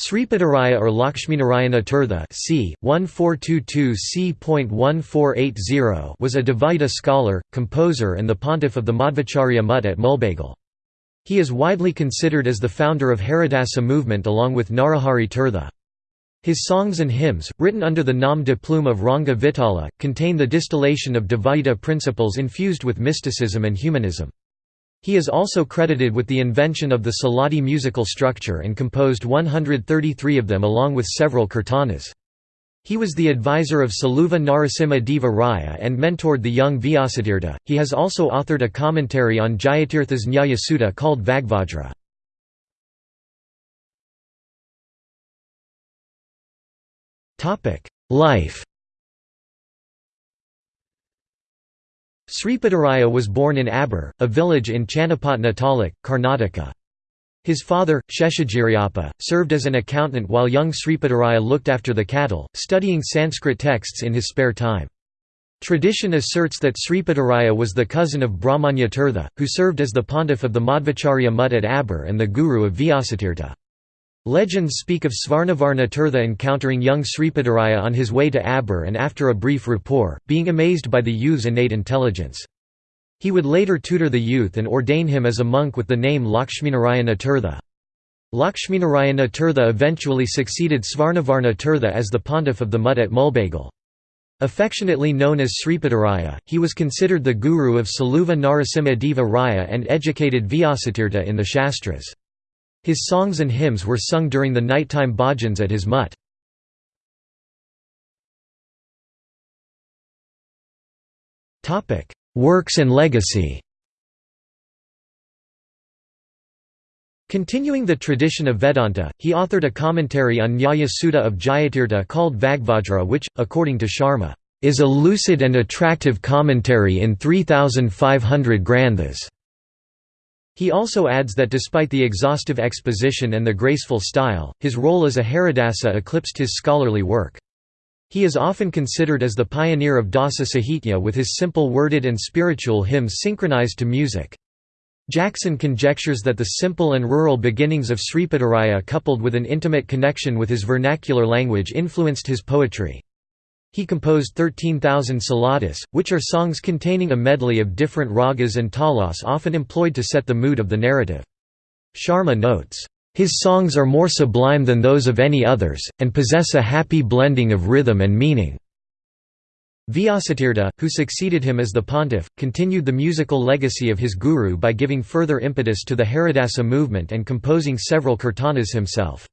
Sripadaraya or Lakshminarayana Tirtha c. 1422 c.1480 was a Dvaita scholar, composer and the pontiff of the Madhvacharya Mutt at Mulbagal. He is widely considered as the founder of Haridasa movement along with Narahari Tirtha. His songs and hymns, written under the nom de plume of Ranga Vitala, contain the distillation of Dvaita principles infused with mysticism and humanism. He is also credited with the invention of the Suladi musical structure and composed 133 of them along with several kirtanas. He was the advisor of Saluva Narasimha Deva Raya and mentored the young Vyasatirtha. He has also authored a commentary on Jayatirtha's Nyaya Sudha called Vagvajra. Life Sripadaraya was born in Abbur, a village in Channapatna Taluk, Karnataka. His father, Sheshagiriappa, served as an accountant while young Sripadaraya looked after the cattle, studying Sanskrit texts in his spare time. Tradition asserts that Sripadaraya was the cousin of Brahmanya Tirtha, who served as the pontiff of the Madhvacharya Mutt at Abbur and the guru of Vyasatirtha. Legends speak of Svarnavarna Tirtha encountering young Sripadaraya on his way to Abbur and after a brief rapport, being amazed by the youth's innate intelligence. He would later tutor the youth and ordain him as a monk with the name Lakshminarayana Tirtha. Lakshminarayana Tirtha eventually succeeded Svarnavarna Tirtha as the pontiff of the Mutt at Mulbagal. Affectionately known as Sripadaraya, he was considered the guru of Saluva Narasimha Deva Raya and educated Vyasatirtha in the Shastras. His songs and hymns were sung during the nighttime bhajans at his mutt. Works and legacy Continuing the tradition of Vedanta, he authored a commentary on Nyaya Sudha of Jayatirtha called Vagvajra which, according to Sharma, is a lucid and attractive commentary in 3,500 granthas. He also adds that despite the exhaustive exposition and the graceful style, his role as a Haridasa eclipsed his scholarly work. He is often considered as the pioneer of Dasa Sahitya with his simple worded and spiritual hymns synchronized to music. Jackson conjectures that the simple and rural beginnings of Sripadaraya coupled with an intimate connection with his vernacular language influenced his poetry. He composed 13,000 suladis, which are songs containing a medley of different ragas and talas often employed to set the mood of the narrative. Sharma notes, "...his songs are more sublime than those of any others, and possess a happy blending of rhythm and meaning." Vyasatirtha, who succeeded him as the pontiff, continued the musical legacy of his guru by giving further impetus to the Haridasa movement and composing several kirtanas himself.